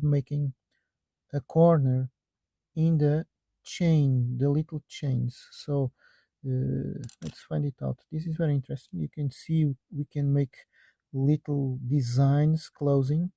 of making a corner in the chain the little chains. So uh, let's find it out. This is very interesting. You can see we can make little designs closing.